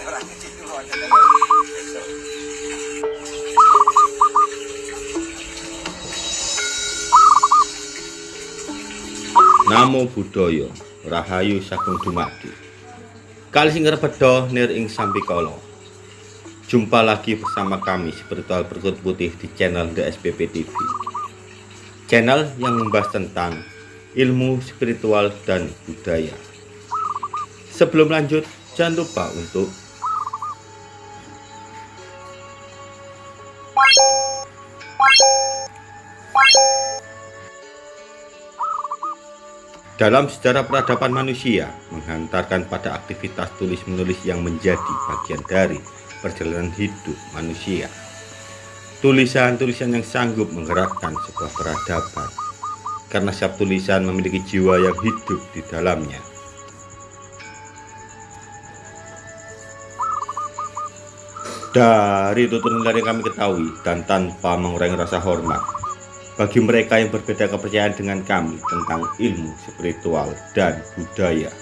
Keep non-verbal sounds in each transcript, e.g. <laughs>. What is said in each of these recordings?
Namo Buddhaya Rahayu Sagung Dumadi. Kali Singer Bedo Nir Ing Sampikolo Jumpa lagi bersama kami Spiritual Berkut Putih di channel DSPP TV Channel yang membahas tentang ilmu spiritual dan budaya. Sebelum lanjut, jangan lupa untuk Dalam sejarah peradaban manusia, menghantarkan pada aktivitas tulis-menulis yang menjadi bagian dari perjalanan hidup manusia. Tulisan-tulisan yang sanggup menggerakkan sebuah peradaban, karena setiap tulisan memiliki jiwa yang hidup di dalamnya. Dari tutur yang kami ketahui dan tanpa mengurangi rasa hormat, bagi mereka yang berbeda kepercayaan dengan kami tentang ilmu spiritual dan budaya.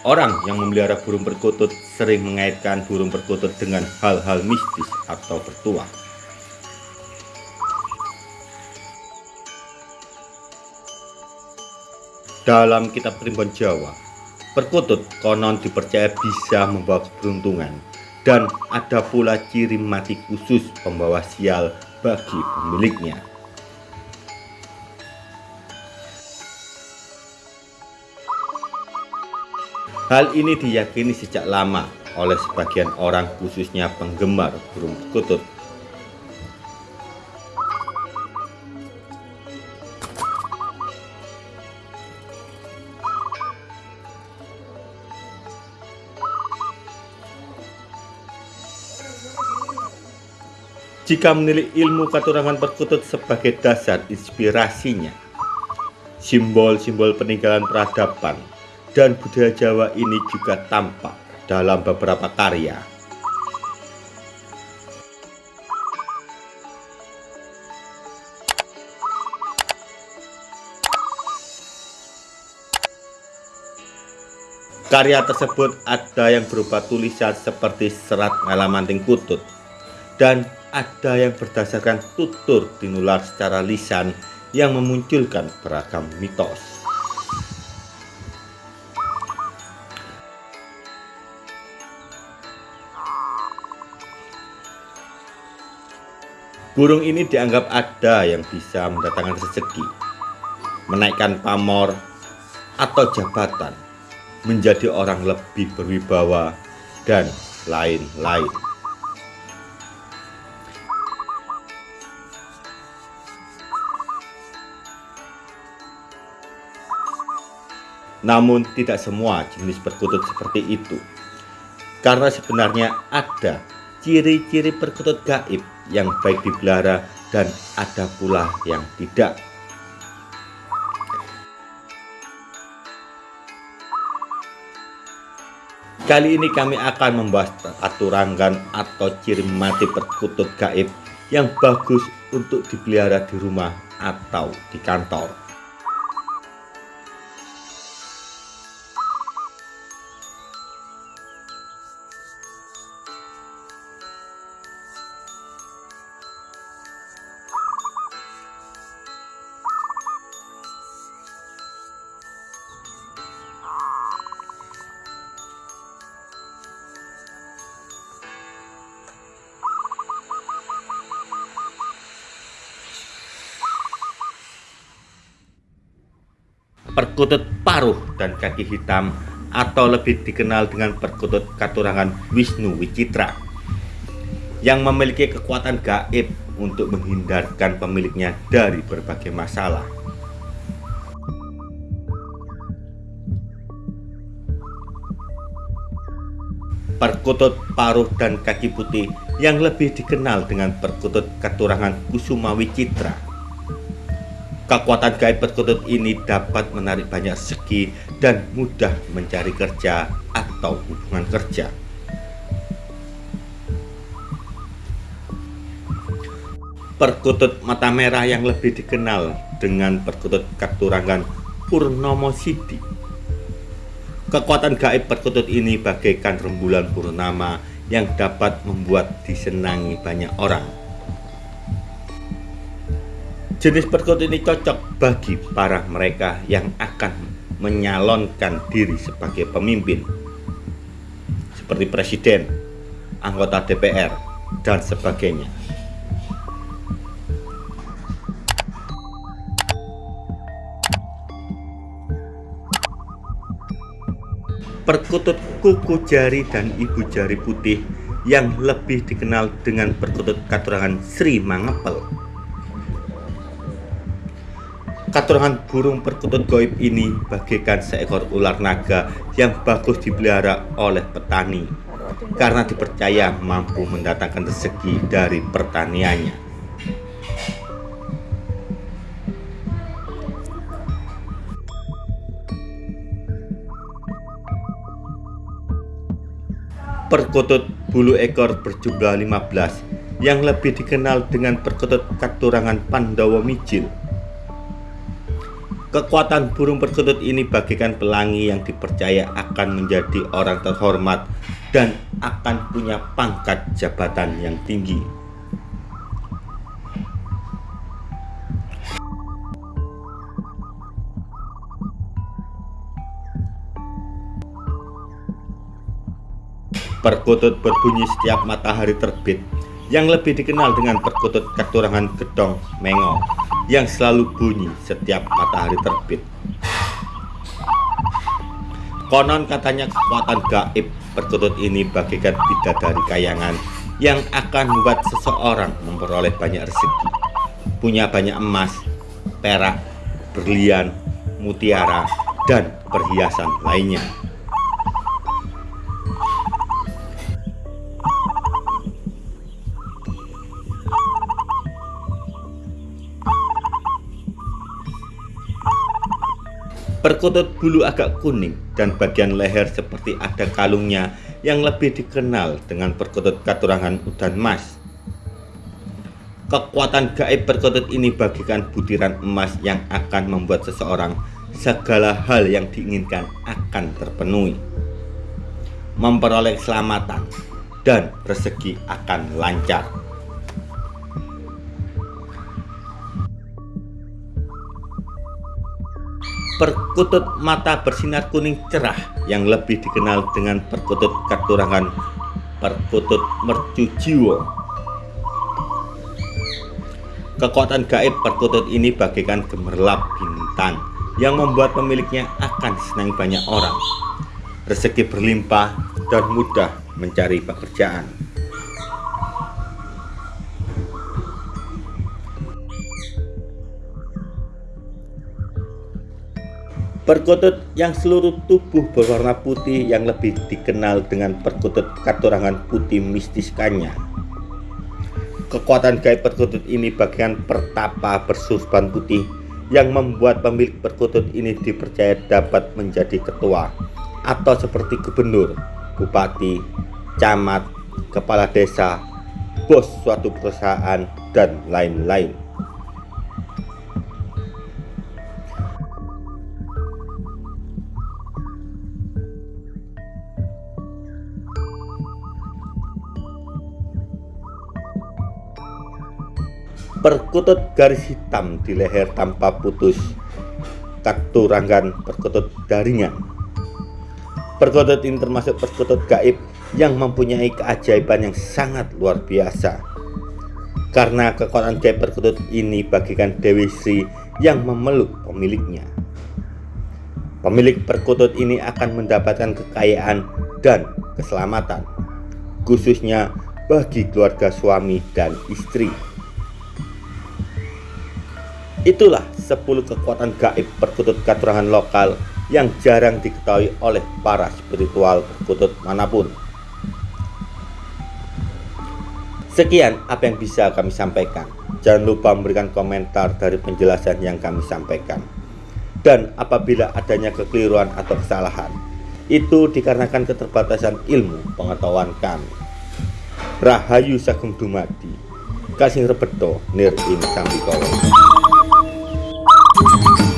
Orang yang memelihara burung perkutut sering mengaitkan burung perkutut dengan hal-hal mistis atau bertuah. Dalam kitab primbon Jawa, perkutut konon dipercaya bisa membawa keberuntungan dan ada pula ciri mati khusus pembawa sial bagi pemiliknya. Hal ini diyakini sejak lama oleh sebagian orang khususnya penggemar burung kutut. Jika menilik ilmu katurangan perkutut sebagai dasar inspirasinya, simbol-simbol peninggalan peradaban dan budaya Jawa ini juga tampak dalam beberapa karya. Karya tersebut ada yang berupa tulisan seperti serat ngalamanting kutut dan ada yang berdasarkan tutur tinular secara lisan yang memunculkan beragam mitos. Burung ini dianggap ada yang bisa mendatangkan rezeki, menaikkan pamor atau jabatan, menjadi orang lebih berwibawa, dan lain-lain. Namun tidak semua jenis perkutut seperti itu. Karena sebenarnya ada ciri-ciri perkutut gaib yang baik dipelihara dan ada pula yang tidak. Kali ini kami akan membahas aturangan atau ciri mati perkutut gaib yang bagus untuk dipelihara di rumah atau di kantor. Perkutut paruh dan kaki hitam atau lebih dikenal dengan perkutut katurangan Wisnu Wicitra yang memiliki kekuatan gaib untuk menghindarkan pemiliknya dari berbagai masalah. Perkutut paruh dan kaki putih yang lebih dikenal dengan perkutut katurangan Kusuma Wicitra Kekuatan gaib perkutut ini dapat menarik banyak segi dan mudah mencari kerja atau hubungan kerja. perkutut mata merah yang lebih dikenal dengan perkutut Katurangan Purnomo Sidi. Kekuatan gaib perkutut ini bagaikan rembulan purnama yang dapat membuat disenangi banyak orang. Jenis perkutut ini cocok bagi para mereka yang akan menyalonkan diri sebagai pemimpin, seperti presiden, anggota DPR, dan sebagainya. perkutut kuku jari dan ibu jari putih yang lebih dikenal dengan perkutut katurangan Sri Mangepel. Katurangan burung perkutut goib ini bagaikan seekor ular naga yang bagus dipelihara oleh petani karena dipercaya mampu mendatangkan rezeki dari pertaniannya. perkutut bulu ekor berjumlah 15 yang lebih dikenal dengan perkutut katurangan Pandawa Mijil. Kekuatan burung perkutut ini bagikan pelangi yang dipercaya akan menjadi orang terhormat dan akan punya pangkat jabatan yang tinggi. Perkutut berbunyi setiap matahari terbit yang lebih dikenal dengan perkutut katurangan gedong mengo yang selalu bunyi setiap matahari terbit. Konon katanya kekuatan gaib perkutut ini bagikan bidadari kayangan yang akan membuat seseorang memperoleh banyak rezeki, punya banyak emas, perak, berlian, mutiara, dan perhiasan lainnya. Perkutut bulu agak kuning dan bagian leher seperti ada kalungnya yang lebih dikenal dengan perkutut katurangan udan emas. Kekuatan gaib perkutut ini bagikan butiran emas yang akan membuat seseorang segala hal yang diinginkan akan terpenuhi. Memperoleh keselamatan dan rezeki akan lancar. Perkutut mata bersinar kuning cerah yang lebih dikenal dengan perkutut katurangan perkutut mercu jiwa. Kekuatan gaib perkutut ini bagaikan gemerlap bintang yang membuat pemiliknya akan senang banyak orang. Rezeki berlimpah dan mudah mencari pekerjaan. Perkutut yang seluruh tubuh berwarna putih yang lebih dikenal dengan perkutut katurangan putih mistiskannya. Kekuatan gaib perkutut ini bagian pertapa bersurban putih yang membuat pemilik perkutut ini dipercaya dapat menjadi ketua atau seperti gubernur, bupati, camat, kepala desa, bos suatu perusahaan, dan lain-lain. Perkutut garis hitam di leher tanpa putus. Katurangan perkutut daringan perkutut ini termasuk perkutut gaib yang mempunyai keajaiban yang sangat luar biasa. Karena kekuatan gaib perkutut ini bagikan Dewi Sri yang memeluk pemiliknya. Pemilik perkutut ini akan mendapatkan kekayaan dan keselamatan khususnya bagi keluarga suami dan istri Itulah 10 kekuatan gaib perkutut katurangan lokal yang jarang diketahui oleh para spiritual perkutut mana pun. Sekian apa yang bisa kami sampaikan. Jangan lupa memberikan komentar dari penjelasan yang kami sampaikan. Dan apabila adanya kekeliruan atau kesalahan, itu dikarenakan keterbatasan ilmu pengetahuan kami. Rahayu Sagung Dumadi kali sing rebedo nir ing sambikala Thank <laughs> you.